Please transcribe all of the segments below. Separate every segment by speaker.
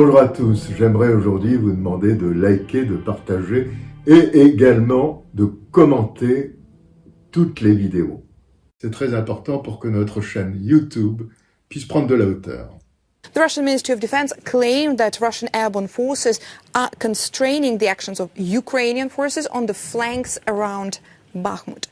Speaker 1: Bonjour à tous. J'aimerais aujourd'hui vous demander de liker, de partager et également de commenter toutes les vidéos. C'est très important pour que notre chaîne YouTube puisse prendre de la hauteur.
Speaker 2: The Russian Ministry of Defense claimed that Russian airborne forces are constraining the actions of Ukrainian forces on the flanks around Bakhmut.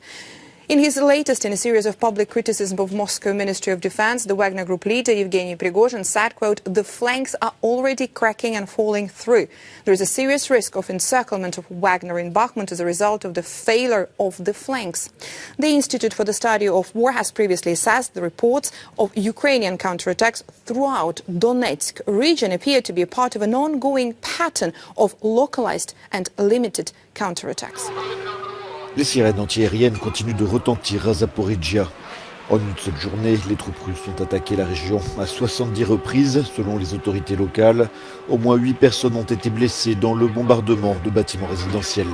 Speaker 2: In his latest in a series of public criticism of Moscow Ministry of Defense, the Wagner Group leader Yevgeny Prigozhin said, quote, the flanks are already cracking and falling through. There is a serious risk of encirclement of Wagner in Bakhmut as a result of the failure of the flanks. The Institute for the Study of War has previously assessed the reports of Ukrainian counterattacks throughout Donetsk region appear to be part of an ongoing pattern of localized and limited counterattacks.
Speaker 3: Les sirènes antiaériennes continuent de retentir à Zaporizhia. En une seule journée, les troupes russes ont attaqué la région à 70 reprises, selon les autorités locales. Au moins 8 personnes ont été blessées dans le bombardement de bâtiments résidentiels.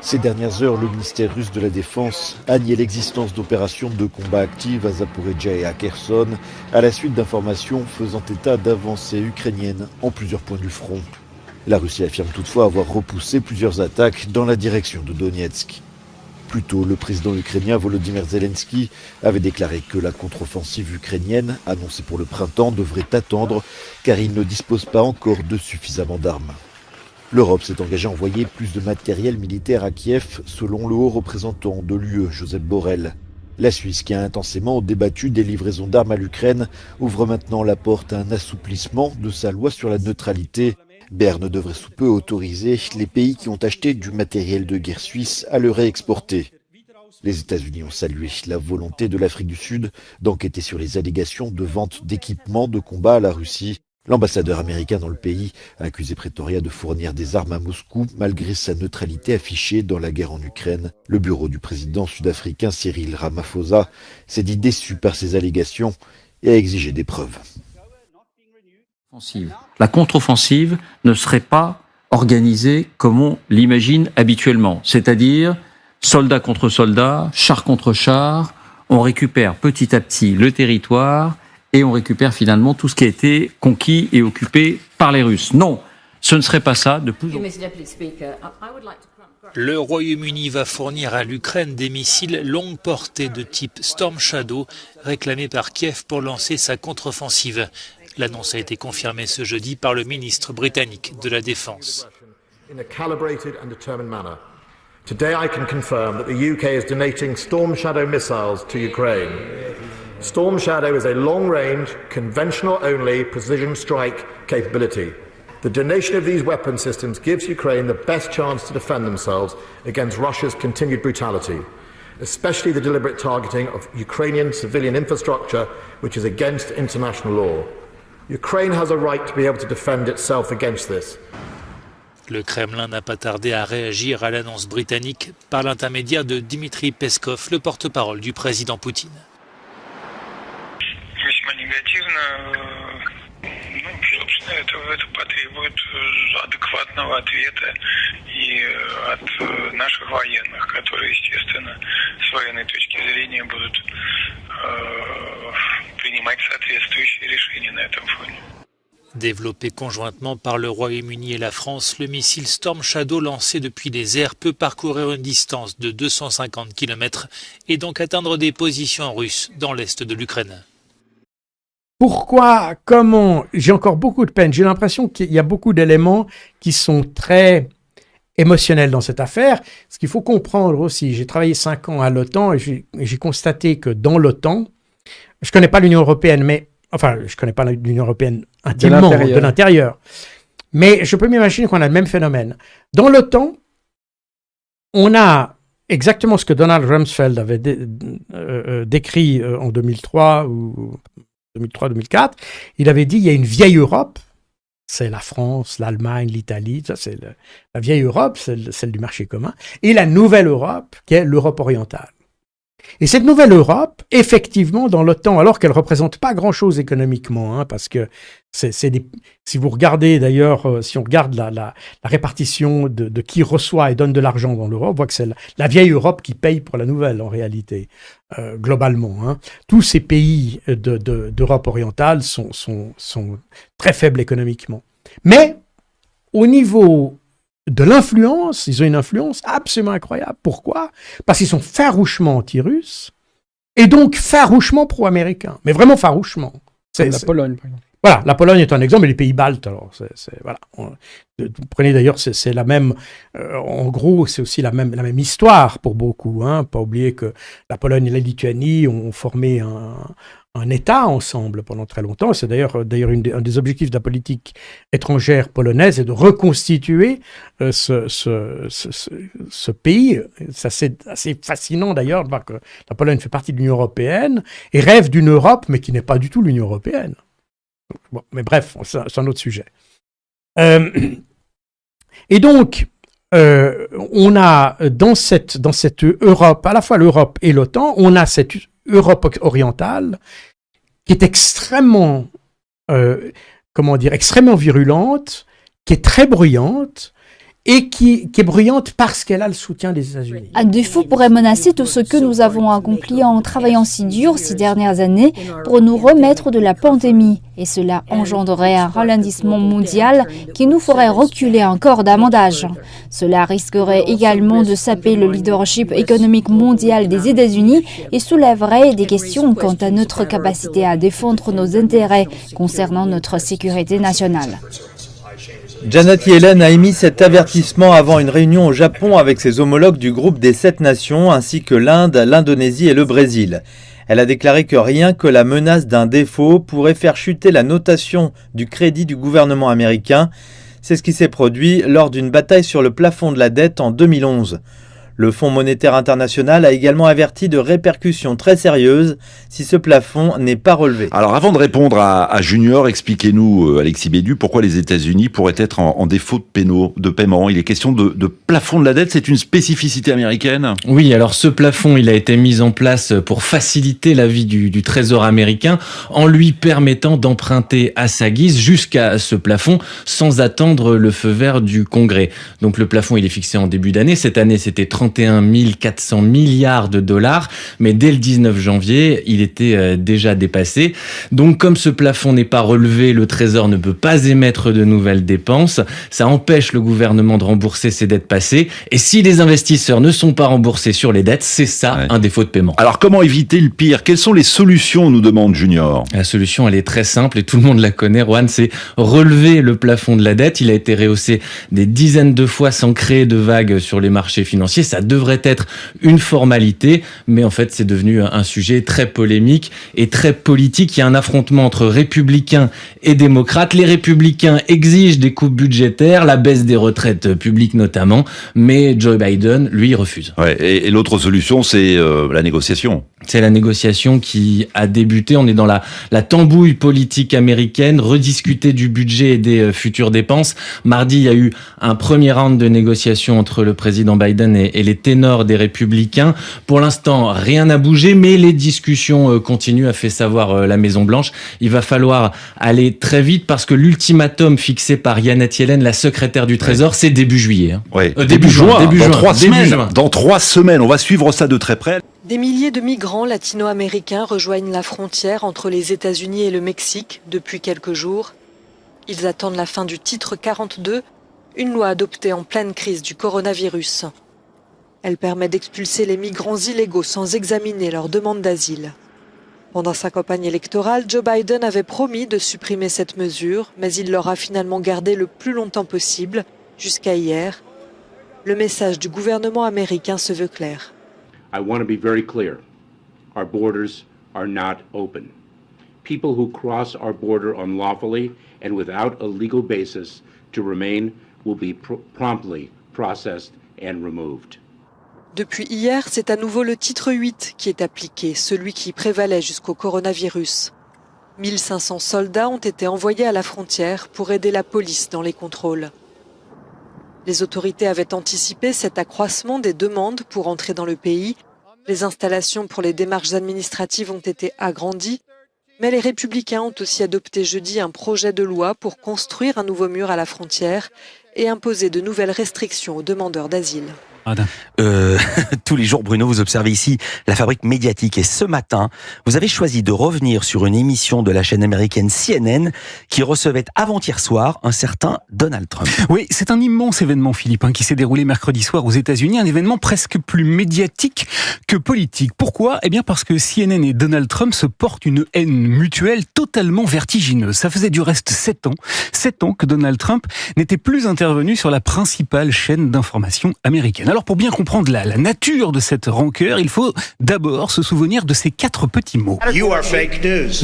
Speaker 3: Ces dernières heures, le ministère russe de la Défense a nié l'existence d'opérations de combat actives à Zaporizhia et à Kherson, à la suite d'informations faisant état d'avancées ukrainiennes en plusieurs points du front. La Russie affirme toutefois avoir repoussé plusieurs attaques dans la direction de Donetsk. Plus tôt, le président ukrainien Volodymyr Zelensky avait déclaré que la contre-offensive ukrainienne, annoncée pour le printemps, devrait attendre car il ne dispose pas encore de suffisamment d'armes. L'Europe s'est engagée à envoyer plus de matériel militaire à Kiev, selon le haut représentant de l'UE, Joseph Borrell. La Suisse, qui a intensément débattu des livraisons d'armes à l'Ukraine, ouvre maintenant la porte à un assouplissement de sa loi sur la neutralité Berne devrait sous peu autoriser les pays qui ont acheté du matériel de guerre suisse à le réexporter. Les États-Unis ont salué la volonté de l'Afrique du Sud d'enquêter sur les allégations de vente d'équipements de combat à la Russie. L'ambassadeur américain dans le pays a accusé Pretoria de fournir des armes à Moscou malgré sa neutralité affichée dans la guerre en Ukraine. Le bureau du président sud-africain Cyril Ramaphosa s'est dit déçu par ces allégations et a exigé des preuves.
Speaker 4: La contre-offensive ne serait pas organisée comme on l'imagine habituellement, c'est-à-dire soldats contre soldats, char contre char, on récupère petit à petit le territoire et on récupère finalement tout ce qui a été conquis et occupé par les Russes. Non, ce ne serait pas ça de plus en plus.
Speaker 5: Le Royaume-Uni va fournir à l'Ukraine des missiles longue portée de type Storm Shadow réclamés par Kiev pour lancer sa contre-offensive. L'annonce a été confirmée ce jeudi par le ministre britannique de la Défense.
Speaker 6: Today I can confirm that the UK is donating Storm Shadow missiles to Ukraine. Storm Shadow is a long-range, conventional-only precision strike capability. The donation of these weapon systems gives Ukraine the best chance to defend themselves against Russia's continued brutality, especially the deliberate targeting of Ukrainian civilian infrastructure, which is against international law. Ukraine has a right to be able to defend itself against this.
Speaker 5: Le Kremlin n'a pas tardé à réagir à l'annonce britannique par l'intermédiaire de Dmitri Peskov, le porte-parole du président Poutine.
Speaker 7: принимать соответствующие решения на этом фоне.
Speaker 5: Développé conjointement par le Royaume-Uni et la France, le missile Storm Shadow lancé depuis les airs peut parcourir une distance de 250 km et donc atteindre des positions russes dans l'est de l'Ukraine.
Speaker 8: Pourquoi Comment J'ai encore beaucoup de peine. J'ai l'impression qu'il y a beaucoup d'éléments qui sont très émotionnels dans cette affaire. Ce qu'il faut comprendre aussi, j'ai travaillé cinq ans à l'OTAN et j'ai constaté que dans l'OTAN, je connais pas l'Union européenne, mais enfin, je connais pas l'Union européenne intimement de l'intérieur, mais je peux m'imaginer qu'on a le même phénomène. Dans l'OTAN, on a exactement ce que Donald Rumsfeld avait euh, euh, décrit euh, en 2003 ou 2003-2004, il avait dit il y a une vieille Europe, c'est la France, l'Allemagne, l'Italie, ça c'est la vieille Europe, celle, celle du marché commun, et la nouvelle Europe, qui est l'Europe orientale. Et cette nouvelle Europe, effectivement, dans l'OTAN, alors qu'elle représente pas grand-chose économiquement, hein, parce que si vous regardez d'ailleurs, euh, si on regarde la, répartition de, qui reçoit et donne de l'argent dans l'Europe, on voit que c'est la, vieille Europe qui paye pour la nouvelle en réalité, euh, globalement. Hein. Tous ces pays de, de, d'Europe orientale sont très faibles économiquement. Mais au niveau de l'influence, ils ont une influence absolument incroyable. Pourquoi? Parce qu'ils sont farouchement anti-russes et donc farouchement pro-américains, mais vraiment farouchement.
Speaker 4: C'est la Pologne, par exemple.
Speaker 8: Voilà, la Pologne est un exemple, et les pays baltes, alors, c'est, voilà. vous prenez d'ailleurs, c'est, la même, euh, en gros, c'est aussi la même, la même histoire pour beaucoup, hein. Pas oublier que la Pologne et la Lituanie ont formé un, un État ensemble pendant très longtemps. C'est d'ailleurs d'ailleurs un des objectifs de la politique étrangère polonaise, est de reconstituer euh, ce, ce, ce, ce, pays. C'est assez fascinant d'ailleurs de voir que la Pologne fait partie de l'Union européenne et rêve d'une Europe, mais qui n'est pas du tout l'Union européenne. Bon, mais bref, c'est un autre sujet. Euh, et donc, euh, on a dans cette, dans cette Europe, à la fois l'Europe et l'OTAN, on a cette Europe orientale qui est extrêmement, euh, comment dire, extrêmement virulente, qui est très bruyante, et qui, est bruyante parce qu'elle a le soutien des États-Unis.
Speaker 9: Un défaut pourrait menacer tout ce que nous avons accompli en travaillant si dur ces dernières années pour nous remettre de la pandémie. Et cela engendrerait un ralentissement mondial qui nous ferait reculer encore davantage. Cela risquerait également de saper le leadership économique mondial des États-Unis et soulèverait des questions quant à notre capacité à défendre nos intérêts concernant notre sécurité nationale.
Speaker 10: Janet Yellen a émis cet avertissement avant une réunion au Japon avec ses homologues du groupe des sept nations ainsi que l'Inde, l'Indonésie et le Brésil. Elle a déclaré que rien que la menace d'un défaut pourrait faire chuter la notation du crédit du gouvernement américain. C'est ce qui s'est produit lors d'une bataille sur le plafond de la dette en 2011. Le Fonds monétaire international a également averti de répercussions très sérieuses si ce plafond n'est pas relevé.
Speaker 11: Alors avant de répondre à, Junior, expliquez-nous, euh, Alexis Bédu, pourquoi les États-Unis pourraient être en, défaut de, pénaux, de paiement. Il est question de, plafond de la dette, c'est une spécificité américaine
Speaker 12: Oui, alors ce plafond, il a été mis en place pour faciliter la vie du, du Trésor américain en lui permettant d'emprunter à sa guise jusqu'à ce plafond sans attendre le feu vert du Congrès. Donc le plafond, il est fixé en début d'année. Cette année, c'était 30 31 400 milliards de dollars, mais dès le 19 janvier, il était euh, déjà dépassé. Donc comme ce plafond n'est pas relevé, le Trésor ne peut pas émettre de nouvelles dépenses. Ça empêche le gouvernement de rembourser ses dettes passées. Et si les investisseurs ne sont pas remboursés sur les dettes, c'est ça un défaut de paiement.
Speaker 11: Alors comment éviter le pire? Quelles sont les solutions, nous demande Junior?
Speaker 12: La solution, elle est très simple et tout le monde la connaît, Juan, c'est relever le plafond de la dette. Il a été rehaussé des dizaines de fois sans créer de vagues sur les marchés financiers. Ça ça devrait être une formalité, mais en fait c'est devenu un sujet très polémique et très politique. Il y a un affrontement entre républicains et démocrates. Les républicains exigent des coupes budgétaires, la baisse des retraites publiques notamment, mais Joe Biden, lui, refuse.
Speaker 11: Ouais, et, l'autre solution, c'est euh, la négociation.
Speaker 12: C'est la négociation qui a débuté. On est dans la, la tambouille politique américaine, rediscuter du budget et des euh, futures dépenses. Mardi, il y a eu un premier round de négociation entre le président Biden et, et les ténors des républicains. Pour l'instant, rien n'a bougé, mais les discussions euh, continuent, a fait savoir euh, la Maison-Blanche. Il va falloir aller très vite parce que l'ultimatum fixé par Yannette Yellen, la secrétaire du Trésor, c'est début juillet. Hein.
Speaker 11: Euh, début, juin, début dans trois semaines. Dans trois semaines, on va suivre ça de très près.
Speaker 13: Des milliers de migrants latino-américains rejoignent la frontière entre les États-Unis et le Mexique depuis quelques jours. Ils attendent la fin du titre 42, une loi adoptée en pleine crise du coronavirus. Elle permet d'expulser les migrants illégaux sans examiner leur demande d'asile. Pendant sa campagne électorale, Joe Biden avait promis de supprimer cette mesure, mais il l'aura finalement gardée le plus longtemps possible, jusqu'à hier. Le message du gouvernement américain se veut clair.
Speaker 14: I want to be very clear. Our borders are not open. People who cross our border unlawfully and without a legal basis to remain will be pr promptly processed and removed.
Speaker 13: Depuis hier, c'est à nouveau le titre 8 qui est appliqué, celui qui prévalait jusqu'au coronavirus. 1500 soldats ont été envoyés à la frontière pour aider la police dans les contrôles. Les autorités avaient anticipé cet accroissement des demandes pour entrer dans le pays Les installations pour les démarches administratives ont été agrandies, mais les républicains ont aussi adopté jeudi un projet de loi pour construire un nouveau mur à la frontière et imposer de nouvelles restrictions aux demandeurs d'asile.
Speaker 4: Euh, tous les jours, Bruno, vous observez ici la fabrique médiatique. Et ce matin, vous avez choisi de revenir sur une émission de la chaîne américaine CNN qui recevait avant-hier soir un certain Donald Trump.
Speaker 15: Oui, c'est un immense événement, Philippe, hein, qui s'est déroulé mercredi soir aux États-Unis. Un événement presque plus médiatique que politique. Pourquoi? Eh bien parce que CNN et Donald Trump se portent une haine mutuelle totalement vertigineuse. Ça faisait du reste sept ans, sept ans que Donald Trump n'était plus intervenu sur la principale chaîne d'information américaine. Alors pour bien comprendre la, la, nature de cette rancœur, il faut d'abord se souvenir de ces quatre petits mots.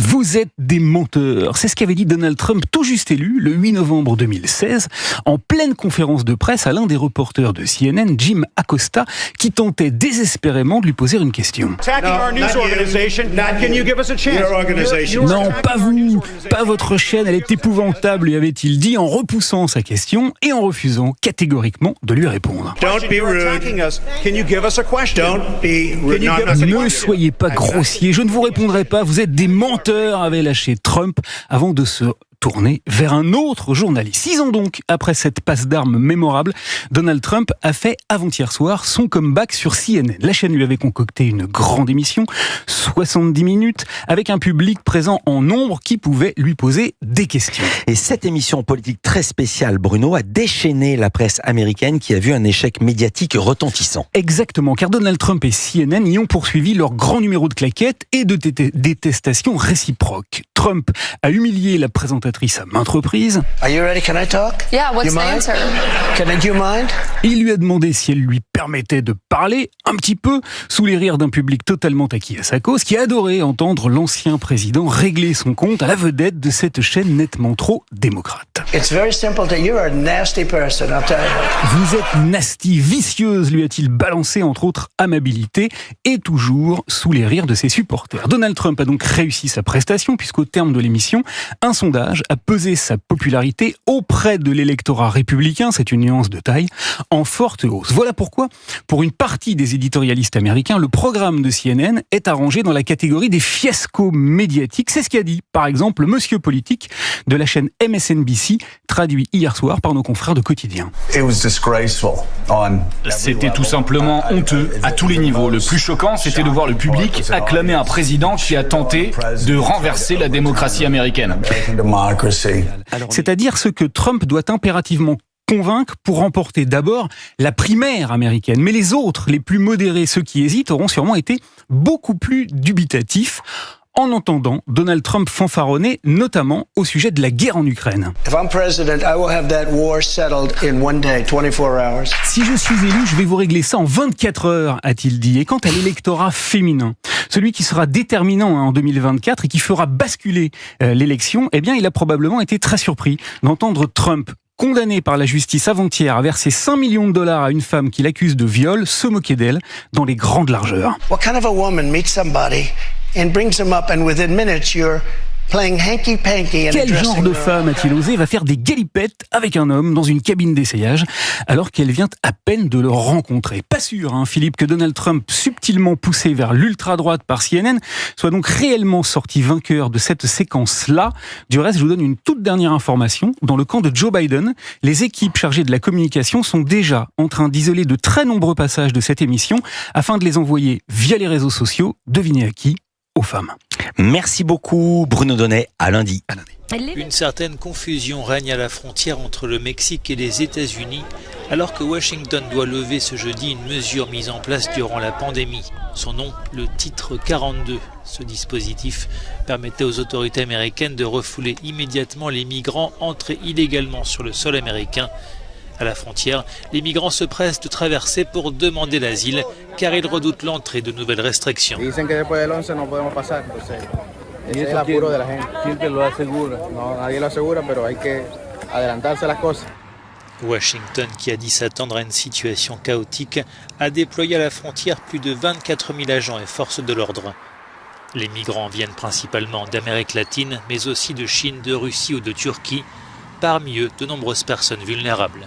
Speaker 15: Vous êtes des menteurs. C'est ce qu'avait dit Donald Trump tout juste élu le 8 novembre 2016 en pleine conférence de presse à l'un des reporters de CNN, Jim Acosta, qui tentait désespérément de lui poser une question. Non, pas vous, pas votre chaîne, elle est épouvantable, lui avait-il dit en repoussant sa question et en refusant catégoriquement de lui répondre. Ne soyez pas grossier, je ne vous répondrai pas, vous êtes des menteurs, avait lâché Trump avant de se tourné vers un autre journaliste. Six ans donc après cette passe d'armes mémorable, Donald Trump a fait avant-hier soir son comeback sur CNN. La chaîne lui avait concocté une grande émission, 70 minutes, avec un public présent en nombre qui pouvait lui poser des questions.
Speaker 4: Et cette émission politique très spéciale, Bruno, a déchaîné la presse américaine qui a vu un échec médiatique retentissant.
Speaker 15: Exactement, car Donald Trump et CNN y ont poursuivi leur grand numéro de claquettes et de détestation réciproque. Trump a humilié la présentatrice à maintes reprises. Il lui a demandé si elle lui permettait de parler un petit peu sous les rires d'un public totalement acquis à sa cause, qui adorait entendre l'ancien président régler son compte à la vedette de cette chaîne nettement trop démocrate. Vous êtes nasty, vicieuse, lui a-t-il balancé entre autres amabilité et toujours sous les rires de ses supporters. Donald Trump a donc réussi sa prestation puisqu'au terme de l'émission, un sondage a pesé sa popularité auprès de l'électorat républicain, c'est une nuance de taille, en forte hausse. Voilà pourquoi, pour une partie des éditorialistes américains, le programme de CNN est arrangé dans la catégorie des fiascos médiatiques. C'est ce qu'a dit, par exemple, le monsieur politique de la chaîne MSNBC, traduit hier soir par nos confrères de Quotidien.
Speaker 16: C'était tout simplement honteux à tous les niveaux. Le plus choquant, c'était de voir le public acclamer un président qui a tenté de renverser la démocratie américaine.
Speaker 15: C'est-à-dire ce que Trump doit impérativement convaincre pour remporter d'abord la primaire américaine. Mais les autres, les plus modérés, ceux qui hésitent, auront sûrement été beaucoup plus dubitatifs en entendant Donald Trump fanfaronner, notamment au sujet de la guerre en Ukraine. Si je suis élu, je vais vous régler ça en 24 heures, a-t-il dit. Et quant à l'électorat féminin, celui qui sera déterminant hein, en 2024 et qui fera basculer euh, l'élection, eh bien, il a probablement été très surpris d'entendre Trump condamné par la justice avant-hier à verser 5 millions de dollars à une femme qui l'accuse de viol, se moquer d'elle dans les grandes largeurs.
Speaker 17: What kind of a woman meets somebody and brings him up and within minutes you're
Speaker 15: quel genre de femme a-t-il osé va faire des galipettes avec un homme dans une cabine d'essayage alors qu'elle vient à peine de le rencontrer? Pas sûr, hein, Philippe, que Donald Trump, subtilement poussé vers l'ultra-droite par CNN, soit donc réellement sorti vainqueur de cette séquence-là. Du reste, je vous donne une toute dernière information. Dans le camp de Joe Biden, les équipes chargées de la communication sont déjà en train d'isoler de très nombreux passages de cette émission afin de les envoyer via les réseaux sociaux. Devinez à qui? Aux femmes.
Speaker 4: Merci beaucoup Bruno Donnet, à lundi.
Speaker 18: Une certaine confusion règne à la frontière entre le Mexique et les États-Unis alors que Washington doit lever ce jeudi une mesure mise en place durant la pandémie. Son nom, le titre 42. Ce dispositif permettait aux autorités américaines de refouler immédiatement les migrants entrés illégalement sur le sol américain à la frontière, les migrants se pressent de traverser pour demander l'asile car ils redoutent l'entrée de nouvelles restrictions. Washington, qui a dit s'attendre à une situation chaotique, a déployé à la frontière plus de 24 000 agents et forces de l'ordre. Les migrants viennent principalement d'Amérique latine, mais aussi de Chine, de Russie ou de Turquie, parmi eux de nombreuses personnes vulnérables.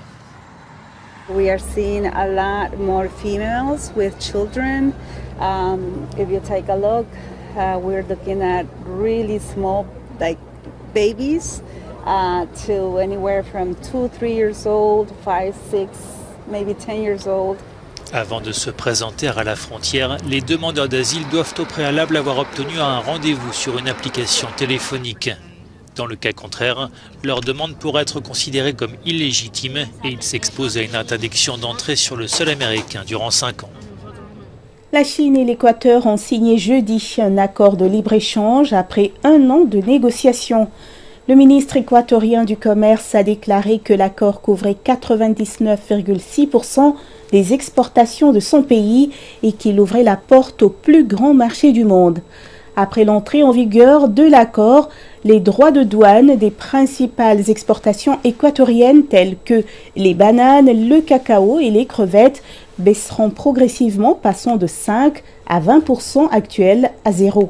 Speaker 19: We are seeing a lot more females with children. Um, if you take a look, uh, we're looking at really small, like babies, uh, to anywhere from two, three years old, five, six, maybe 10 years old.
Speaker 18: Avant de se présenter à la frontière, les demandeurs d'asile doivent au préalable avoir obtenu un rendez-vous sur une application téléphonique. Dans le cas contraire, leur demande pourrait être considérée comme illégitime et ils s'exposent à une interdiction d'entrée sur le sol américain durant 5 ans.
Speaker 20: La Chine et l'Équateur ont signé jeudi un accord de libre-échange après un an de négociations. Le ministre équatorien du Commerce a déclaré que l'accord couvrait 99,6% des exportations de son pays et qu'il ouvrait la porte au plus grand marché du monde. Après l'entrée en vigueur de l'accord, les droits de douane des principales exportations équatoriennes telles que les bananes, le cacao et les crevettes baisseront progressivement passant de 5 à 20% actuels à zéro.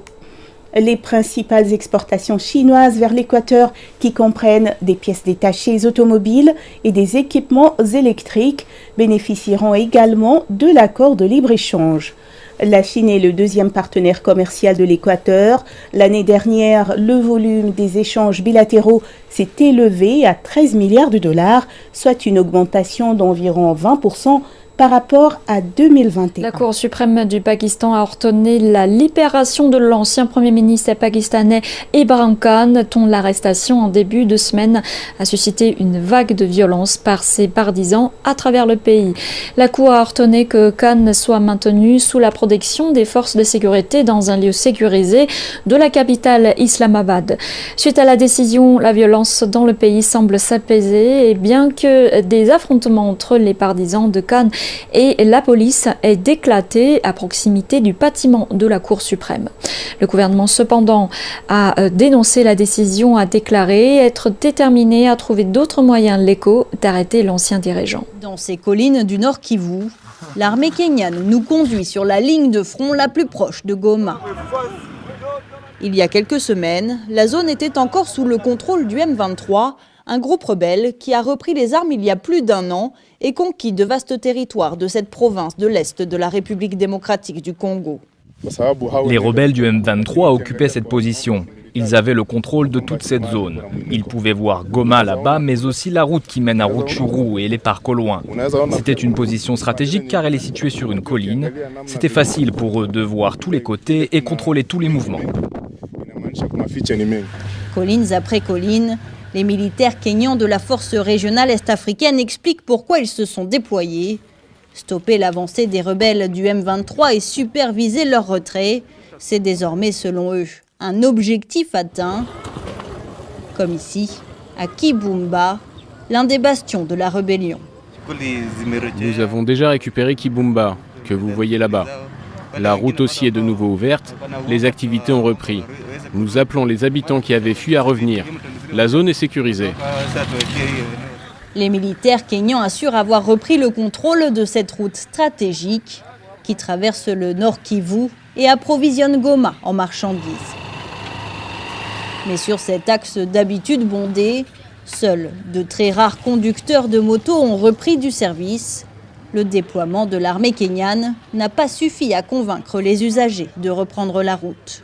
Speaker 20: Les principales exportations chinoises vers l'Équateur, qui comprennent des pièces détachées automobiles et des équipements électriques, bénéficieront également de l'accord de libre-échange. La Chine est le deuxième partenaire commercial de l'Équateur. L'année dernière, le volume des échanges bilatéraux s'est élevé à 13 milliards de dollars, soit une augmentation d'environ 20% par rapport à 2021.
Speaker 9: La Cour suprême du Pakistan a ordonné la libération de l'ancien Premier ministre pakistanais Ibrahim Khan, dont l'arrestation en début de semaine a suscité une vague de violence par ses partisans à travers le pays. La Cour a ordonné que Khan soit maintenu sous la protection des forces de sécurité dans un lieu sécurisé de la capitale Islamabad. Suite à la décision, la violence dans le pays semble s'apaiser et bien que des affrontements entre les partisans de Khan et la police est éclatée à proximité du bâtiment de la Cour suprême. Le gouvernement cependant a euh, dénoncé la décision, a déclaré être déterminé à trouver d'autres moyens légaux d'arrêter l'ancien dirigeant.
Speaker 19: Dans ces collines du nord Kivu, l'armée kenyane nous conduit sur la ligne de front la plus proche de Goma. Il y a quelques semaines, la zone était encore sous le contrôle du M23, un groupe rebelle qui a repris les armes il y a plus d'un an et conquis de vastes territoires de cette province de l'Est de la République démocratique du Congo.
Speaker 21: Les rebelles du M23 occupaient cette position. Ils avaient le contrôle de toute cette zone. Ils pouvaient voir Goma là-bas, mais aussi la route qui mène à Rutshuru et les parcs au loin. C'était une position stratégique car elle est située sur une colline. C'était facile pour eux de voir tous les côtés et contrôler tous les mouvements.
Speaker 19: Collines après collines, les militaires kényans de la force régionale est-africaine expliquent pourquoi ils se sont déployés. Stopper l'avancée des rebelles du M23 et superviser leur retrait, c'est désormais selon eux un objectif atteint. Comme ici, à Kibumba, l'un des bastions de la rébellion.
Speaker 22: Nous avons déjà récupéré Kibumba, que vous voyez là-bas. La route aussi est de nouveau ouverte, les activités ont repris. Nous appelons les habitants qui avaient fui à revenir. La zone est sécurisée.
Speaker 19: Les militaires kenyans assurent avoir repris le contrôle de cette route stratégique qui traverse le nord Kivu et approvisionne Goma en marchandises. Mais sur cet axe d'habitude bondé, seuls de très rares conducteurs de moto ont repris du service. Le déploiement de l'armée kenyane n'a pas suffi à convaincre les usagers de reprendre la route.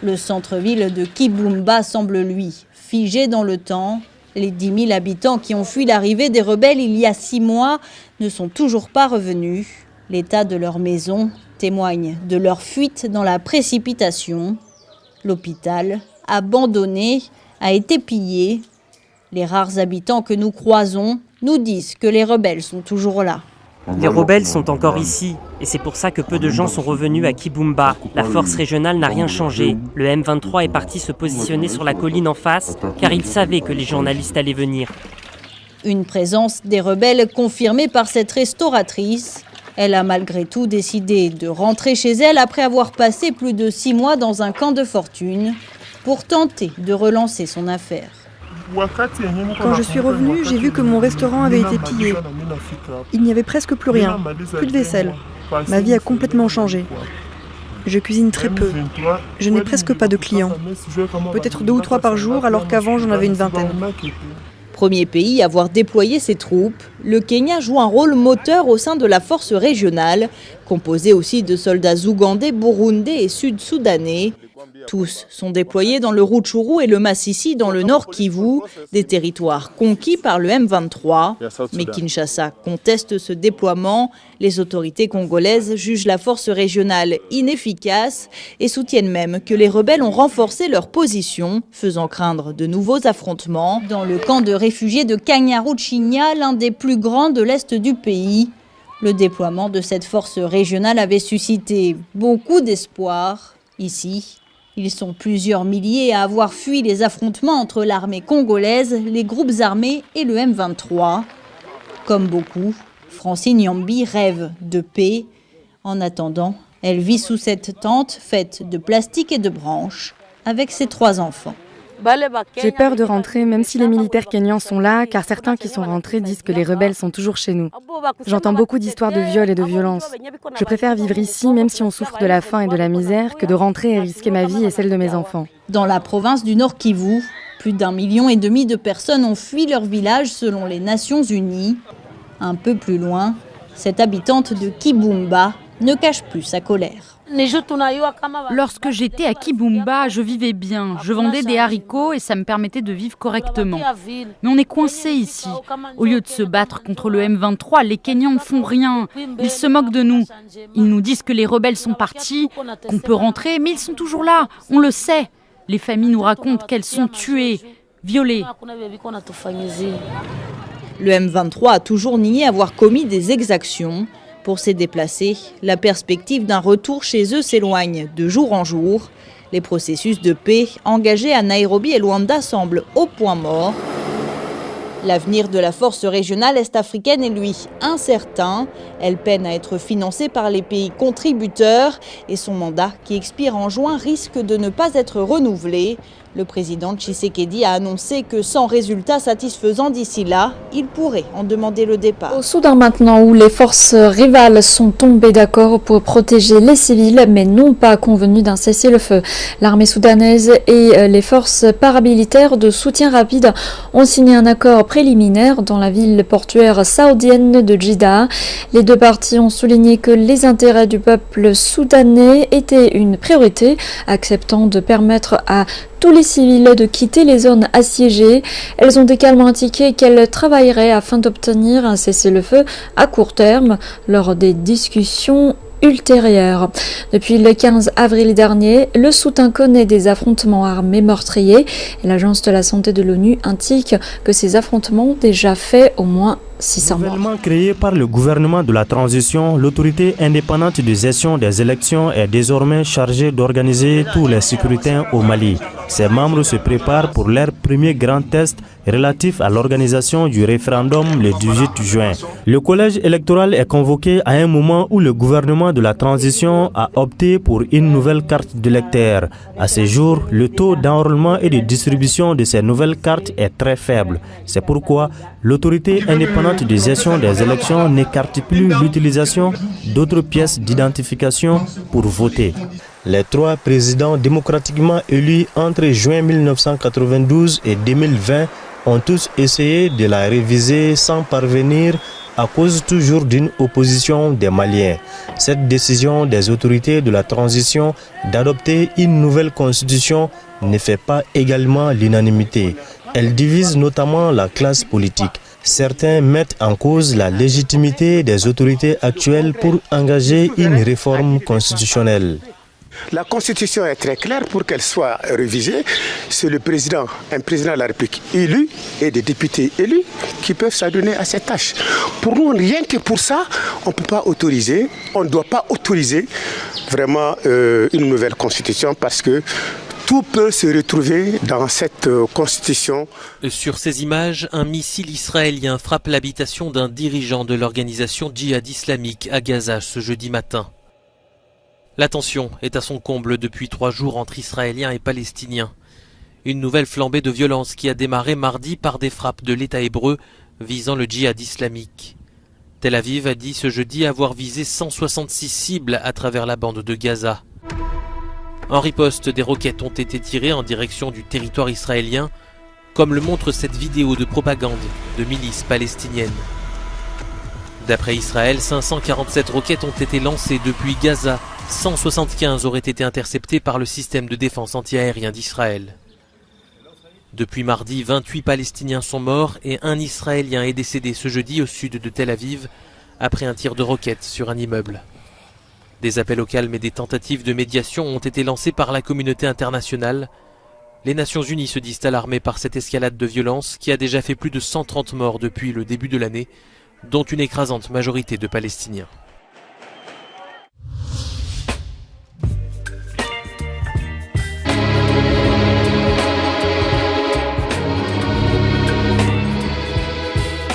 Speaker 19: Le centre-ville de Kibumba semble, lui, figé dans le temps. Les 10 000 habitants qui ont fui l'arrivée des rebelles il y a six mois ne sont toujours pas revenus. L'état de leur maison témoigne de leur fuite dans la précipitation. L'hôpital, abandonné, a été pillé. Les rares habitants que nous croisons nous disent que les rebelles sont toujours là.
Speaker 23: Les rebelles sont encore ici, et c'est pour ça que peu de gens sont revenus à Kibumba. La force régionale n'a rien changé. Le M23 est parti se positionner sur la colline en face, car il savait que les journalistes allaient venir.
Speaker 19: Une présence des rebelles confirmée par cette restauratrice. Elle a malgré tout décidé de rentrer chez elle après avoir passé plus de six mois dans un camp de fortune pour tenter de relancer son affaire.
Speaker 24: Quand je suis revenu, j'ai vu que mon restaurant avait été pillé. Il n'y avait presque plus rien, plus de vaisselle. Ma vie a complètement changé. Je cuisine très peu. Je n'ai presque pas de clients. Peut-être deux ou trois par jour, alors qu'avant j'en avais une vingtaine.
Speaker 19: Premier pays à avoir déployé ses troupes, le Kenya joue un rôle moteur au sein de la force régionale, composée aussi de soldats ougandais, burundais et sud-soudanais. Tous sont déployés dans le Rutshuru et le Massissi dans le nord Kivu, des territoires conquis par le M23. Mais Kinshasa conteste ce déploiement. Les autorités congolaises jugent la force régionale inefficace et soutiennent même que les rebelles ont renforcé leur position, faisant craindre de nouveaux affrontements. Dans le camp de réfugiés de Kanyaruchinya, l'un des plus grands de l'est du pays, le déploiement de cette force régionale avait suscité beaucoup d'espoir. Ici, ils sont plusieurs milliers à avoir fui les affrontements entre l'armée congolaise, les groupes armés et le M23. Comme beaucoup, Francine Yambi rêve de paix. En attendant, elle vit sous cette tente faite de plastique et de branches avec ses trois enfants.
Speaker 25: J'ai peur de rentrer, même si les militaires kenyans sont là, car certains qui sont rentrés disent que les rebelles sont toujours chez nous. J'entends beaucoup d'histoires de viols et de violences. Je préfère vivre ici, même si on souffre de la faim et de la misère, que de rentrer et risquer ma vie et celle de mes enfants.
Speaker 19: Dans la province du Nord Kivu, plus d'un million et demi de personnes ont fui leur village selon les Nations Unies. Un peu plus loin, cette habitante de Kibumba ne cache plus sa colère.
Speaker 26: Lorsque j'étais à Kibumba, je vivais bien. Je vendais des haricots et ça me permettait de vivre correctement. Mais on est coincé ici. Au lieu de se battre contre le M23, les Kenyans ne font rien. Ils se moquent de nous. Ils nous disent que les rebelles sont partis, qu'on peut rentrer, mais ils sont toujours là. On le sait. Les familles nous racontent qu'elles sont tuées, violées.
Speaker 19: Le M23 a toujours nié avoir commis des exactions. Pour ces déplacés, la perspective d'un retour chez eux s'éloigne de jour en jour. Les processus de paix engagés à Nairobi et Luanda semblent au point mort. L'avenir de la force régionale est-africaine est lui incertain. Elle peine à être financée par les pays contributeurs et son mandat, qui expire en juin, risque de ne pas être renouvelé. Le président Tshisekedi a annoncé que sans résultat satisfaisant d'ici là, il pourrait en demander le départ.
Speaker 9: Au Soudan maintenant, où les forces rivales sont tombées d'accord pour protéger les civils, mais n'ont pas convenu d'un cessez-le-feu. L'armée soudanaise et les forces paramilitaires de soutien rapide ont signé un accord préliminaire dans la ville portuaire saoudienne de Jeddah. Les deux parties ont souligné que les intérêts du peuple soudanais étaient une priorité, acceptant de permettre à tous les civils de quitter les zones assiégées. Elles ont également indiqué qu'elles travailleraient afin d'obtenir un cessez-le-feu à court terme lors des discussions ultérieures. Depuis le 15 avril dernier, le Soudan connaît des affrontements armés meurtriers et l'Agence de la santé de l'ONU indique que ces affrontements ont déjà fait au moins 600
Speaker 27: morts. créé par le gouvernement de la transition, l'autorité indépendante de gestion des élections est désormais chargée d'organiser tous les scrutins au Mali. Ses membres se préparent pour leur premier grand test relatif à l'organisation du référendum le 18 juin. Le collège électoral est convoqué à un moment où le gouvernement de la transition a opté pour une nouvelle carte d'électeur. À ce jour, le taux d'enrôlement et de distribution de ces nouvelles cartes est très faible. C'est pourquoi l'autorité indépendante gestion des élections n'écarte plus l'utilisation d'autres pièces d'identification pour voter. Les trois présidents démocratiquement élus entre juin 1992 et 2020 ont tous essayé de la réviser sans parvenir à cause toujours d'une opposition des Maliens. Cette décision des autorités de la transition d'adopter une nouvelle constitution ne fait pas également l'unanimité. Elle divise notamment la classe politique. Certains mettent en cause la légitimité des autorités actuelles pour engager une réforme constitutionnelle.
Speaker 28: La Constitution est très claire pour qu'elle soit révisée. C'est le président, un président de la République élu et des députés élus qui peuvent s'adonner à cette tâche. Pour nous, rien que pour ça, on ne peut pas autoriser, on ne doit pas autoriser vraiment euh, une nouvelle Constitution parce que tout peut se retrouver dans cette constitution.
Speaker 29: Sur ces images, un missile israélien frappe l'habitation d'un dirigeant de l'organisation djihad islamique à Gaza ce jeudi matin. La tension est à son comble depuis trois jours entre Israéliens et Palestiniens. Une nouvelle flambée de violence qui a démarré mardi par des frappes de l'État hébreu visant le djihad islamique. Tel Aviv a dit ce jeudi avoir visé 166 cibles à travers la bande de Gaza. En riposte, des roquettes ont été tirées en direction du territoire israélien comme le montre cette vidéo de propagande de milices palestiniennes. D'après Israël, 547 roquettes ont été lancées depuis Gaza, 175 auraient été interceptées par le système de défense antiaérien d'Israël. Depuis mardi, 28 Palestiniens sont morts et un Israélien est décédé ce jeudi au sud de Tel Aviv après un tir de roquette sur un immeuble. Des appels au calme et des tentatives de médiation ont été lancés par la communauté internationale. Les Nations Unies se disent alarmées par cette escalade de violence qui a déjà fait plus de 130 morts depuis le début de l'année, dont une écrasante majorité de Palestiniens.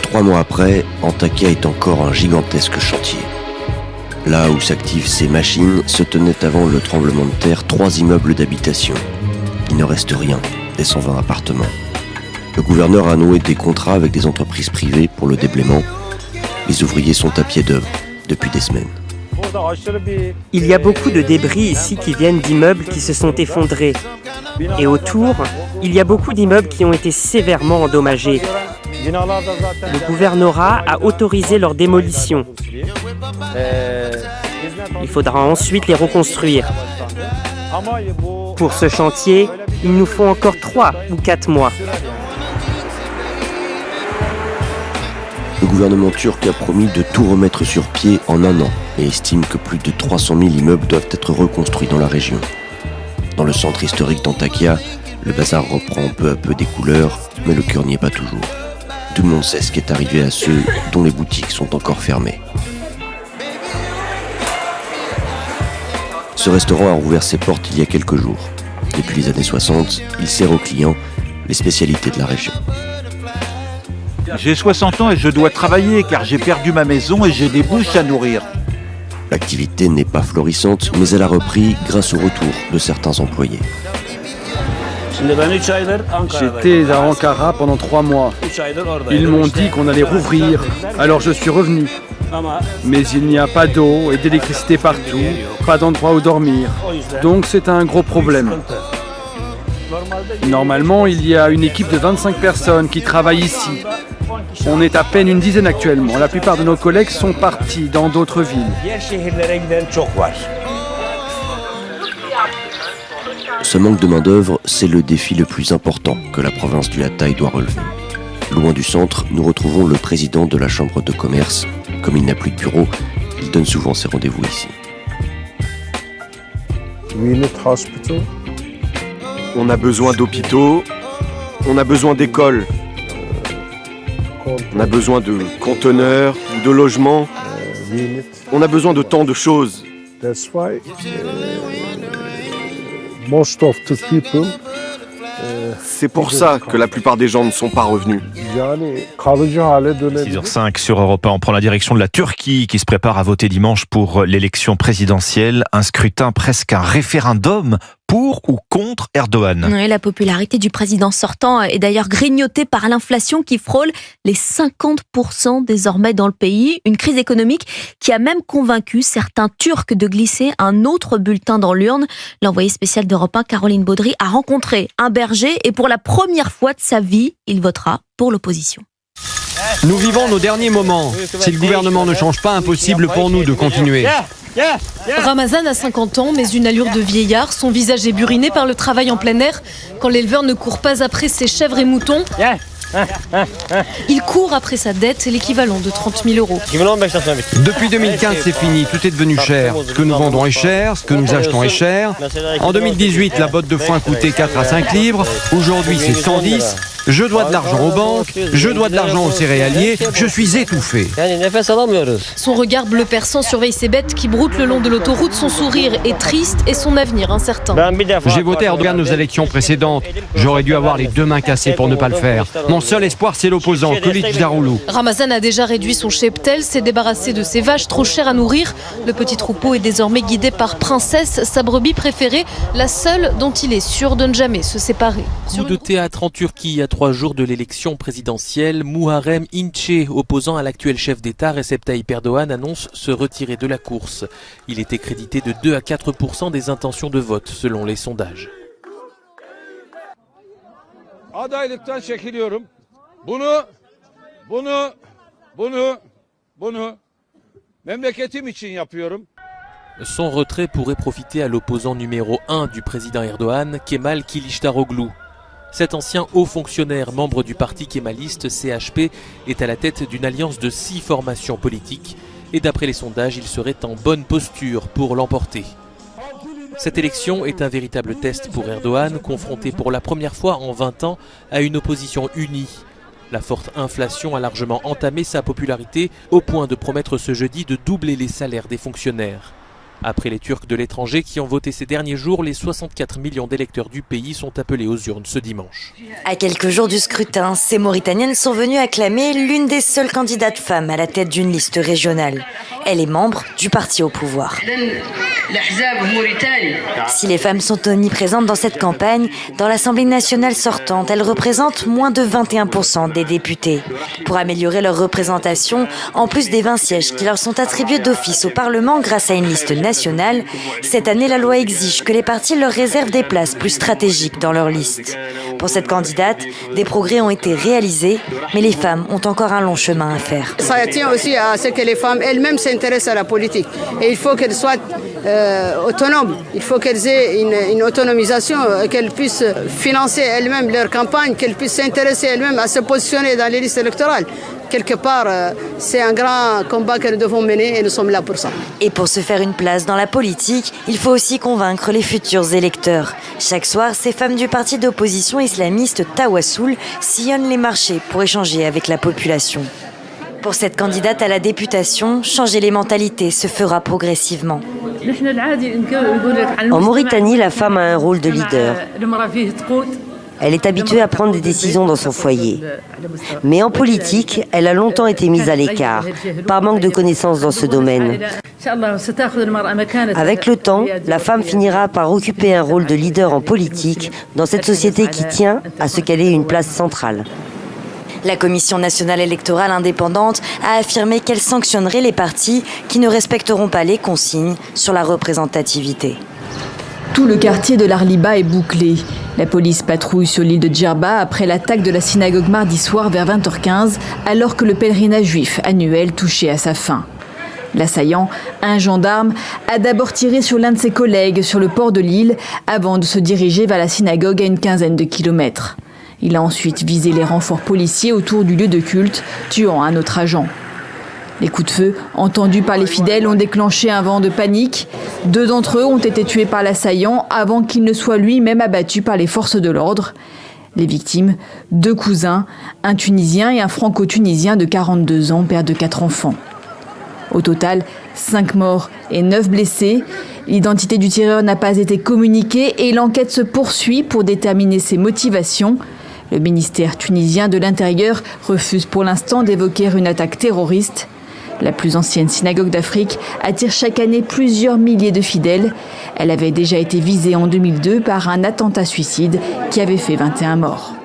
Speaker 30: Trois mois après, Antakya est encore un gigantesque chantier. Là où s'activent ces machines, se tenaient avant le tremblement de terre trois immeubles d'habitation. Il ne reste rien des 120 appartements. Le gouverneur a noué des contrats avec des entreprises privées pour le déblaiement. Les ouvriers sont à pied d'œuvre depuis des semaines.
Speaker 23: Il y a beaucoup de débris ici qui viennent d'immeubles qui se sont effondrés. Et autour, il y a beaucoup d'immeubles qui ont été sévèrement endommagés. Le gouvernorat a autorisé leur démolition. Il faudra ensuite les reconstruire. Pour ce chantier, il nous faut encore 3 ou 4 mois.
Speaker 30: Le gouvernement turc a promis de tout remettre sur pied en un an et estime que plus de 300 000 immeubles doivent être reconstruits dans la région. Dans le centre historique d'Antakya, le bazar reprend peu à peu des couleurs, mais le cœur n'y est pas toujours. Tout le monde sait ce qui est arrivé à ceux dont les boutiques sont encore fermées. Ce restaurant a rouvert ses portes il y a quelques jours. Depuis les années 60, il sert aux clients les spécialités de la région.
Speaker 31: J'ai 60 ans et je dois travailler car j'ai perdu ma maison et j'ai des bouches à nourrir.
Speaker 30: L'activité n'est pas florissante, mais elle a repris grâce au retour de certains employés.
Speaker 32: J'étais à Ankara pendant trois mois. Ils m'ont dit qu'on allait rouvrir, alors je suis revenu. Mais il n'y a pas d'eau et d'électricité partout, pas d'endroit où dormir. Donc c'est un gros problème. Normalement, il y a une équipe de 25 personnes qui travaillent ici. On est à peine une dizaine actuellement. La plupart de nos collègues sont partis dans d'autres villes.
Speaker 30: Ce manque de main-d'œuvre, c'est le défi le plus important que la province du Hatay doit relever. Loin du centre, nous retrouvons le président de la chambre de commerce. Comme il n'a plus de bureau, il donne souvent ses rendez-vous ici.
Speaker 33: On a besoin d'hôpitaux, on a besoin d'écoles, on a besoin de conteneurs, de logements, on a besoin de tant de choses. C'est pour ça que la plupart des gens ne sont pas revenus.
Speaker 4: 6h05 sur Europe 1, on prend la direction de la Turquie qui se prépare à voter dimanche pour l'élection présidentielle. Un scrutin, presque un référendum pour ou contre Erdogan.
Speaker 34: la popularité du président sortant est d'ailleurs grignotée par l'inflation qui frôle les 50% désormais dans le pays. Une crise économique qui a même convaincu certains Turcs de glisser un autre bulletin dans l'urne. L'envoyé spécial d'Europe 1, Caroline Baudry, a rencontré un berger et pour la première fois de sa vie, il votera pour l'opposition.
Speaker 35: Nous vivons nos derniers moments. Si le gouvernement ne change pas, impossible pour nous de continuer.
Speaker 36: Ramazan a 50 ans, mais une allure de vieillard. Son visage est buriné par le travail en plein air. Quand l'éleveur ne court pas après ses chèvres et moutons, il court après sa dette, l'équivalent de 30 000 euros.
Speaker 35: Depuis 2015, c'est fini, tout est devenu cher. Ce que nous vendons est cher, ce que nous achetons est cher. En 2018, la botte de foin coûtait 4 à 5 livres. Aujourd'hui, c'est 110. Je dois de l'argent aux banques, je dois de l'argent aux céréaliers, je suis étouffé.
Speaker 36: Son regard bleu perçant surveille ses bêtes qui broutent le long de l'autoroute. Son sourire est triste et son avenir incertain.
Speaker 35: J'ai voté Erdogan aux élections précédentes. J'aurais dû avoir les deux mains cassées pour ne pas le faire. Mon seul espoir, c'est l'opposant, Kılıç Daroulou.
Speaker 36: Ramazan a déjà réduit son cheptel, s'est débarrassé de ses vaches trop chères à nourrir. Le petit troupeau est désormais guidé par Princesse, sa brebis préférée, la seule dont il est sûr de ne jamais se séparer.
Speaker 29: Coup de théâtre en Turquie à trois jours de l'élection présidentielle, Muharrem Ince, opposant à l'actuel chef d'État Recep Tayyip Erdogan, annonce se retirer de la course. Il était crédité de 2 à 4% des intentions de vote selon les sondages. Son retrait pourrait profiter à l'opposant numéro 1 du président Erdogan, Kemal Kilicdaroglu. Cet ancien haut fonctionnaire, membre du parti kémaliste CHP, est à la tête d'une alliance de six formations politiques et d'après les sondages, il serait en bonne posture pour l'emporter. Cette élection est un véritable test pour Erdogan, confronté pour la première fois en 20 ans à une opposition unie. La forte inflation a largement entamé sa popularité au point de promettre ce jeudi de doubler les salaires des fonctionnaires. Après les Turcs de l'étranger qui ont voté ces derniers jours, les 64 millions d'électeurs du pays sont appelés aux urnes ce dimanche.
Speaker 37: À quelques jours du scrutin, ces Mauritaniennes sont venues acclamer l'une des seules candidates femmes à la tête d'une liste régionale. Elle est membre du parti au pouvoir. Si les femmes sont omniprésentes dans cette campagne, dans l'Assemblée nationale sortante, elles représentent moins de 21% des députés. Pour améliorer leur représentation, en plus des 20 sièges qui leur sont attribués d'office au Parlement grâce à une liste nationale, cette année, la loi exige que les partis leur réservent des places plus stratégiques dans leur liste. Pour cette candidate, des progrès ont été réalisés, mais les femmes ont encore un long chemin à faire.
Speaker 38: Ça tient aussi à ce que les femmes elles-mêmes à la politique. Et il faut qu'elles soient euh, autonomes. Il faut qu'elles aient une, une autonomisation, euh, qu'elles puissent financer elles-mêmes leur campagne, qu'elles puissent s'intéresser elles-mêmes à se positionner dans les listes électorales quelque part, euh, c'est un grand combat que nous devons mener et nous sommes là pour ça.
Speaker 37: Et pour se faire une place dans la politique, il faut aussi convaincre les futurs électeurs. Chaque soir, ces femmes du parti d'opposition islamiste Tawassoul sillonnent les marchés pour échanger avec la population. Pour cette candidate à la députation, changer les mentalités se fera progressivement.
Speaker 39: En Mauritanie, la femme a un rôle de leader. Elle est habituée à prendre des décisions dans son foyer. Mais en politique, elle a longtemps été mise à l'écart, par manque de connaissances dans ce domaine. Avec le temps, la femme finira par occuper un rôle de leader en politique dans cette société qui tient à ce qu'elle ait une place centrale.
Speaker 37: La Commission nationale électorale indépendante a affirmé qu'elle sanctionnerait les partis qui ne respecteront pas les consignes sur la représentativité.
Speaker 35: Tout le quartier de l'Arliba est bouclé. La police patrouille sur l'île de Djerba après l'attaque de la synagogue mardi soir vers 20h15, alors que le pèlerinage juif annuel touchait à sa fin. L'assaillant, un gendarme, a d'abord tiré sur l'un de ses collègues sur le port de l'île avant de se diriger vers la synagogue à une quinzaine de kilomètres. Il a ensuite visé les renforts policiers autour du lieu de culte, tuant un autre agent. Les coups de feu entendus par les fidèles ont déclenché un vent de panique. Deux d'entre eux ont été tués par l'assaillant avant qu'il ne soit lui-même abattu par les forces de l'ordre. Les victimes, deux cousins, un Tunisien et un Franco-Tunisien de 42 ans, père de quatre enfants. Au total, cinq morts et neuf blessés. L'identité du tireur n'a pas été communiquée et l'enquête se poursuit pour déterminer ses motivations. Le ministère tunisien de l'Intérieur refuse pour l'instant d'évoquer une attaque terroriste. La plus ancienne synagogue d'Afrique attire chaque année plusieurs milliers de fidèles. Elle avait déjà été visée en 2002 par un attentat suicide qui avait fait 21 morts.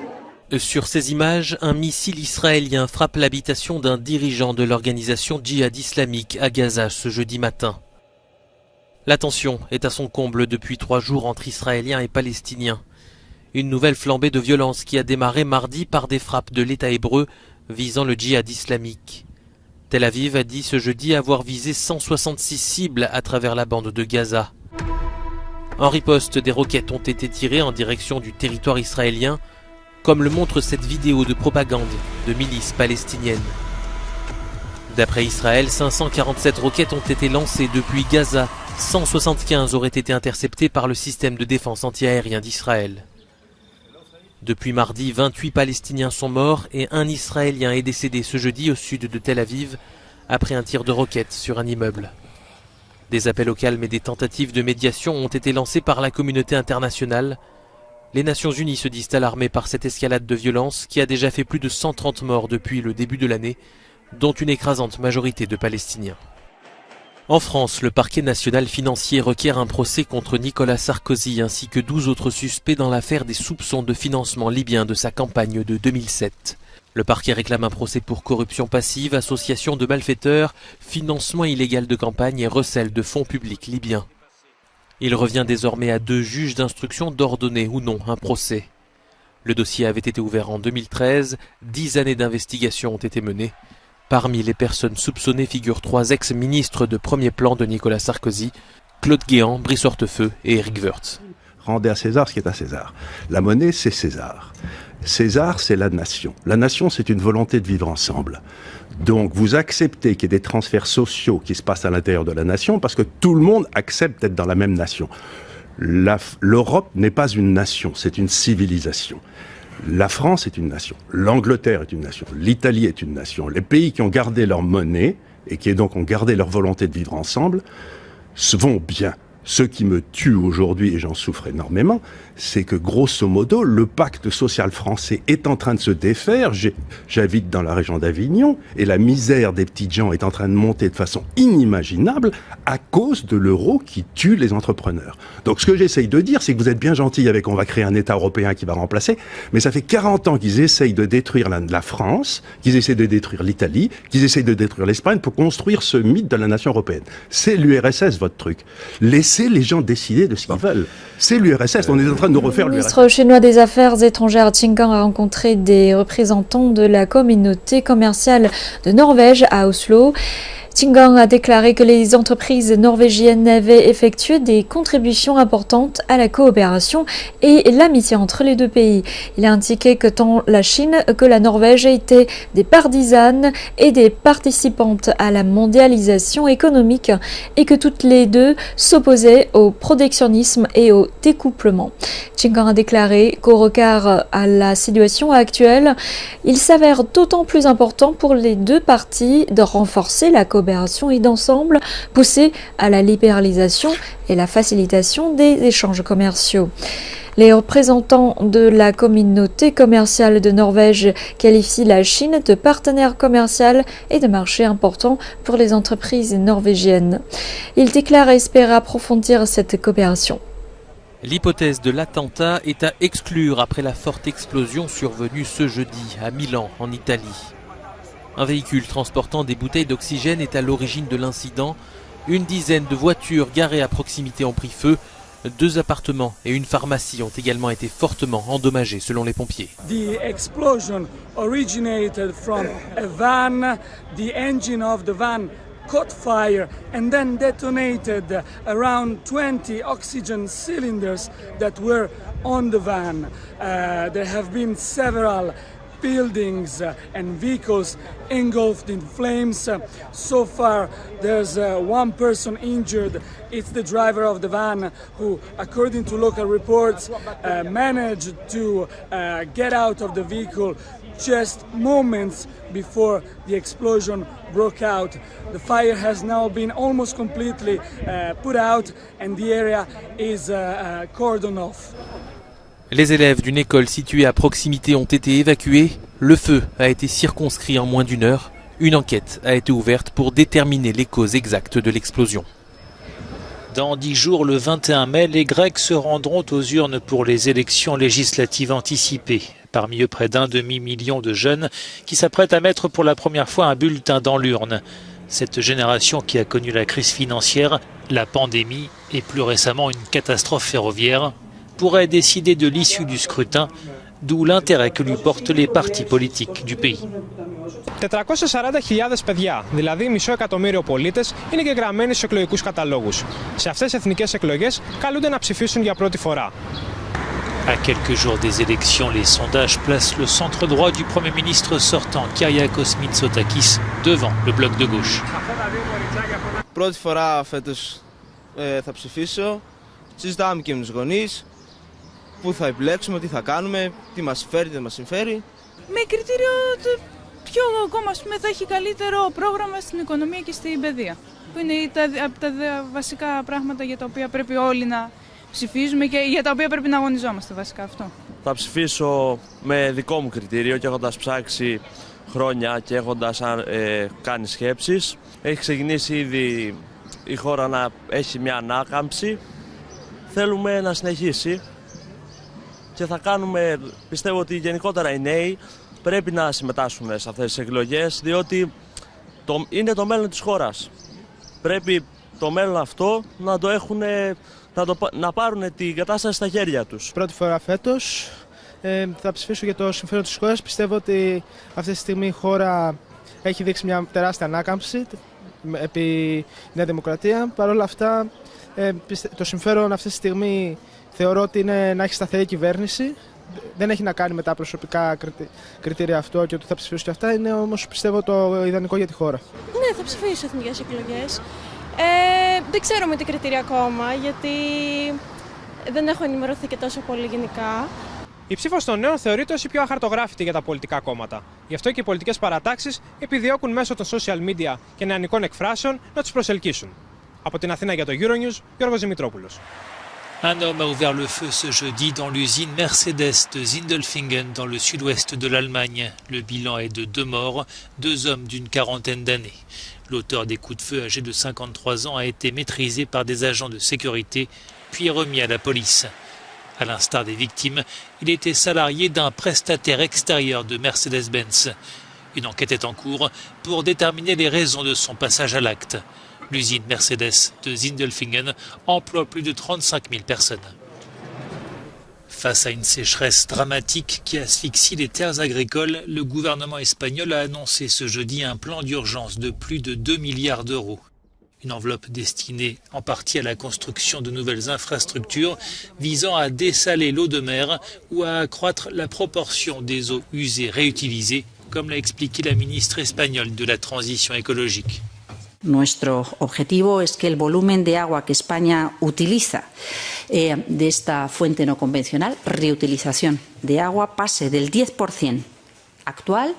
Speaker 29: Sur ces images, un missile israélien frappe l'habitation d'un dirigeant de l'organisation djihad islamique à Gaza ce jeudi matin. La tension est à son comble depuis trois jours entre Israéliens et Palestiniens. Une nouvelle flambée de violence qui a démarré mardi par des frappes de l'État hébreu visant le djihad islamique. Tel Aviv a dit ce jeudi avoir visé 166 cibles à travers la bande de Gaza. En riposte, des roquettes ont été tirées en direction du territoire israélien, comme le montre cette vidéo de propagande de milices palestiniennes. D'après Israël, 547 roquettes ont été lancées depuis Gaza, 175 auraient été interceptées par le système de défense antiaérien d'Israël. Depuis mardi, 28 Palestiniens sont morts et un Israélien est décédé ce jeudi au sud de Tel Aviv après un tir de roquette sur un immeuble. Des appels au calme et des tentatives de médiation ont été lancés par la communauté internationale. Les Nations Unies se disent alarmées par cette escalade de violence qui a déjà fait plus de 130 morts depuis le début de l'année, dont une écrasante majorité de Palestiniens. En France, le parquet national financier requiert un procès contre Nicolas Sarkozy ainsi que 12 autres suspects dans l'affaire des soupçons de financement libyen de sa campagne de 2007. Le parquet réclame un procès pour corruption passive, association de malfaiteurs, financement illégal de campagne et recel de fonds publics libyens. Il revient désormais à deux juges d'instruction d'ordonner ou non un procès. Le dossier avait été ouvert en 2013, dix années d'investigation ont été menées. Parmi les personnes soupçonnées figurent trois ex-ministres de premier plan de Nicolas Sarkozy, Claude Guéant, Brice Hortefeux et Eric Woerth.
Speaker 35: Rendez à César ce qui est à César. La monnaie, c'est César. César, c'est la nation. La nation, c'est une volonté de vivre ensemble. Donc vous acceptez qu'il y ait des transferts sociaux qui se passent à l'intérieur de la nation parce que tout le monde accepte d'être dans la même nation. L'Europe n'est pas une nation, c'est une civilisation. La France est une nation, l'Angleterre est une nation, l'Italie est une nation. Les pays qui ont gardé leur monnaie et qui donc ont gardé leur volonté de vivre ensemble se vont bien. Ce qui me tue aujourd'hui, et j'en souffre énormément, c'est que grosso modo, le pacte social français est en train de se défaire. J'habite dans la région d'Avignon et la misère des petites gens est en train de monter de façon inimaginable à cause de l'euro qui tue les entrepreneurs. Donc ce que j'essaye de dire, c'est que vous êtes bien gentil avec on va créer un État européen qui va remplacer, mais ça fait 40 ans qu'ils essayent de détruire la, la France, qu'ils essayent de détruire l'Italie, qu'ils essayent de détruire l'Espagne pour construire ce mythe de la nation européenne. C'est l'URSS votre truc. Laissez les gens décider de ce qu'ils veulent. C'est l'URSS. On est en train
Speaker 9: le ministre chinois des Affaires étrangères Qin Gang a rencontré des représentants de la communauté commerciale de Norvège à Oslo. Qingang a déclaré que les entreprises norvégiennes avaient effectué des contributions importantes à la coopération et l'amitié entre les deux pays. Il a indiqué que tant la Chine que la Norvège étaient des partisanes et des participantes à la mondialisation économique et que toutes les deux s'opposaient au protectionnisme et au découplement. Qingang a déclaré qu'au regard à la situation actuelle, il s'avère d'autant plus important pour les deux parties de renforcer la coopération et d'ensemble pousser à la libéralisation et la facilitation des échanges commerciaux. Les représentants de la communauté commerciale de Norvège qualifient la Chine de partenaire commercial et de marché important pour les entreprises norvégiennes. Ils déclarent espérer approfondir cette coopération.
Speaker 29: L'hypothèse de l'attentat est à exclure après la forte explosion survenue ce jeudi à Milan, en Italie. Un véhicule transportant des bouteilles d'oxygène est à l'origine de l'incident. Une dizaine de voitures garées à proximité ont pris feu. Deux appartements et une pharmacie ont également été fortement endommagés selon les pompiers.
Speaker 40: The explosion originated from a van. The engine of the van caught fire and then detonated around 20 oxygen cylinders that were on the van. Uh, there have been several buildings and vehicles engulfed in flames. So far, there's uh, one person injured. It's the driver of the van who, according to local reports, uh, managed to uh, get out of the vehicle just moments before the explosion broke out. The fire has now been almost completely uh, put out and the area is cordoned off.
Speaker 29: Les élèves d'une école située à proximité ont été évacués. Le feu a été circonscrit en moins d'une heure. Une enquête a été ouverte pour déterminer les causes exactes de l'explosion.
Speaker 5: Dans dix jours, le 21 mai, les Grecs se rendront aux urnes pour les élections législatives anticipées. Parmi eux, près d'un demi-million de jeunes qui s'apprêtent à mettre pour la première fois un bulletin dans l'urne. Cette génération qui a connu la crise financière, la pandémie et plus récemment une catastrophe ferroviaire pourrait décider de l'issue du scrutin, d'où l'intérêt que lui portent les partis politiques du pays.
Speaker 41: 440.000 παιδιά, δηλαδή μισό εκατομμύριο πολίτε, είναι και γραμμένοι στου εκλογικού καταλόγου. Σε αυτέ τι εθνικέ εκλογέ καλούνται να ψηφίσουν για πρώτη φορά.
Speaker 5: À quelques jours des élections, les sondages placent le centre droit du Premier ministre sortant, Kyriakos Mitsotakis, devant le bloc de gauche.
Speaker 42: Πρώτη φορά φέτος ε, θα ψηφίσω. Συζητάμε και με τους γονείς. Πού θα επιλέξουμε, τι θα κάνουμε, τι μας συμφέρει, δεν μας συμφέρει.
Speaker 43: Με κριτήριο το ποιο κόμμα πούμε, θα έχει καλύτερο πρόγραμμα στην οικονομία και στην παιδεία. Που είναι τα, από τα βασικά πράγματα για τα οποία πρέπει όλοι να ψηφίζουμε και για τα οποία πρέπει να αγωνιζόμαστε βασικά αυτό.
Speaker 42: Θα ψηφίσω με δικό μου κριτήριο και έχοντας ψάξει χρόνια και έχοντας ε, κάνει σκέψεις. Έχει ξεκινήσει ήδη η χώρα να έχει μια ανάκαμψη. Θέλουμε να συνεχίσει και θα κάνουμε, πιστεύω ότι γενικότερα οι νέοι πρέπει να συμμετάσχουν σε αυτές τις εκλογές διότι το, είναι το μέλλον της χώρας. Πρέπει το μέλλον αυτό να το έχουν, να, το, να πάρουν την κατάσταση στα χέρια τους. Πρώτη φορά φέτος
Speaker 35: ε, θα ψηφίσω για το συμφέρον της χώρας. Πιστεύω ότι αυτή τη στιγμή η χώρα έχει δείξει μια τεράστια ανάκαμψη επί Νέα Δημοκρατία. Παρ' όλα αυτά, ε, το συμφέρον αυτή τη στιγμή θεωρώ ότι είναι να έχει σταθερή κυβέρνηση. Δεν έχει να κάνει με τα προσωπικά κριτήρια αυτό και ότι θα ψηφίσω και αυτά. Είναι όμως πιστεύω το ιδανικό για τη χώρα.
Speaker 27: Ναι, θα ψηφίσω εθνικές εκλογές. Ε, δεν ξέρω με τι κριτήρια ακόμα, γιατί δεν έχω ενημερωθεί και τόσο πολύ γενικά.
Speaker 35: Η ψήφος των νέων θεωρείται ως η πιο αχαρτογράφητη για τα πολιτικά κόμματα. Γι' αυτό και οι πολιτικές παρατάξεις επιδιώκουν μέσω των social media και νεανικών εκφράσεων να τους προσελκύσουν. Από την Αθήνα για το Euronews, Γιώργος Δημητρόπουλος.
Speaker 5: Un homme a ouvert le feu ce jeudi dans l'usine Mercedes de Zindelfingen dans le sud-ouest de l'Allemagne. Le bilan est de deux morts, deux hommes d'une quarantaine d'années. L'auteur des coups de feu âgé de 53 ans a été maîtrisé par des agents de sécurité puis remis à la police. À l'instar des victimes, il était salarié d'un prestataire extérieur de Mercedes-Benz. Une enquête est en cours pour déterminer les raisons de son passage à l'acte. L'usine Mercedes de Zindelfingen emploie plus de 35 000 personnes. Face à une sécheresse dramatique qui asphyxie les terres agricoles, le gouvernement espagnol a annoncé ce jeudi un plan d'urgence de plus de 2 milliards d'euros. Une enveloppe destinée en partie à la construction de nouvelles infrastructures visant à dessaler l'eau de mer ou à accroître la proportion des eaux usées réutilisées, comme l'a expliqué la ministre espagnole de la transition écologique.
Speaker 44: Nuestro objetivo es que el volumen de agua que España utiliza eh, de esta fuente no convencional, reutilización de agua, pase del 10% actual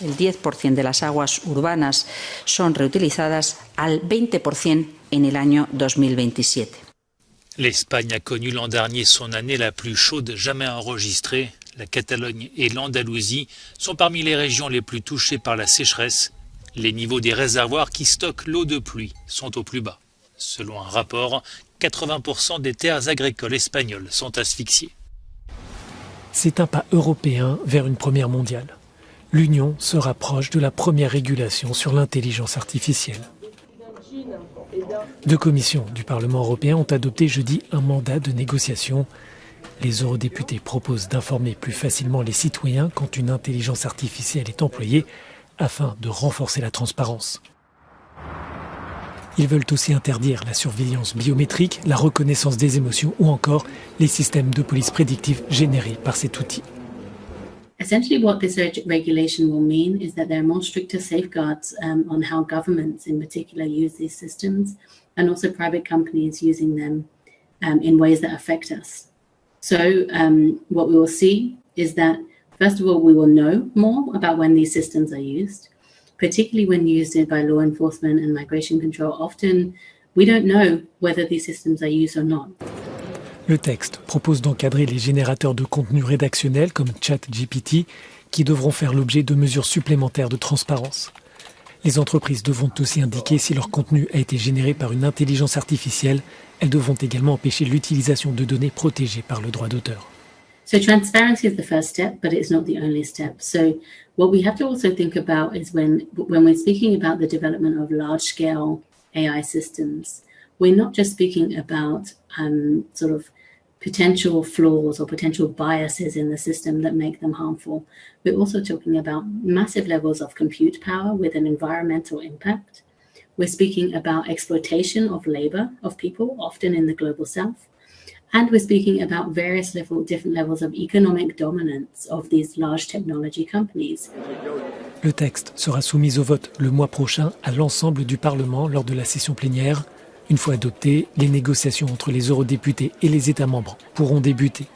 Speaker 44: el 10% de las aguas urbanas son reutilizadas al 20% en el año 2027.
Speaker 5: L'Espagne a connu l'an dernier son année la plus chaude jamais enregistrée. La Catalogne et l'Andalousie sont parmi les régions les plus touchées par la sécheresse. Les niveaux des réservoirs qui stockent l'eau de pluie sont au plus bas. Selon un rapport, 80% des terres agricoles espagnoles sont asphyxiées.
Speaker 15: C'est un pas européen vers une première mondiale l'Union se rapproche de la première régulation sur l'intelligence artificielle. Deux commissions du Parlement européen ont adopté jeudi un mandat de négociation. Les eurodéputés proposent d'informer plus facilement les citoyens quand une intelligence artificielle est employée afin de renforcer la transparence. Ils veulent aussi interdire la surveillance biométrique, la reconnaissance des émotions ou encore les systèmes de police prédictive générés par cet outil.
Speaker 45: Essentially, what this regulation will mean is that there are more stricter safeguards um, on how governments in particular use these systems and also private companies using them um, in ways that affect us. So um, what we will see is that, first of all, we will know more about when these systems are used, particularly when used by law enforcement and migration control. Often we don't know whether these systems are used or not.
Speaker 15: Le texte propose d'encadrer les générateurs de contenu rédactionnel comme ChatGPT qui devront faire l'objet de mesures supplémentaires de transparence. Les entreprises devront aussi indiquer si leur contenu a été généré par une intelligence artificielle. Elles devront également empêcher l'utilisation de données protégées par le droit d'auteur.
Speaker 45: So transparency is the first step, but it's not the only step. So what we have to also think about is when when we're speaking about the development of large-scale AI systems, we're not just speaking about um, sort of potential flaws or potential biases in the system that make them harmful. We're also talking about massive levels of compute power with an environmental impact. We're speaking about exploitation of labor of people, often in the global south. And we're speaking about various level, different levels of economic dominance of these large technology companies.
Speaker 15: Le texte sera soumis au vote le mois prochain à l'ensemble du Parlement lors de la session plénière une fois adopté, les négociations entre les eurodéputés et les États membres pourront débuter.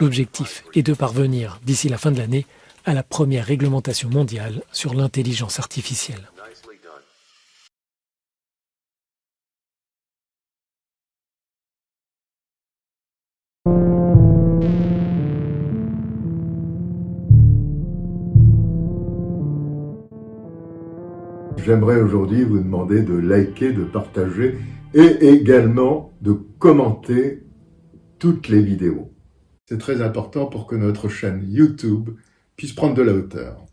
Speaker 15: L'objectif est de parvenir, d'ici la fin de l'année, à la première réglementation mondiale sur l'intelligence artificielle.
Speaker 1: J'aimerais aujourd'hui vous demander de liker, de partager et également de commenter toutes les vidéos. C'est très important pour que notre chaîne YouTube puisse prendre de la hauteur.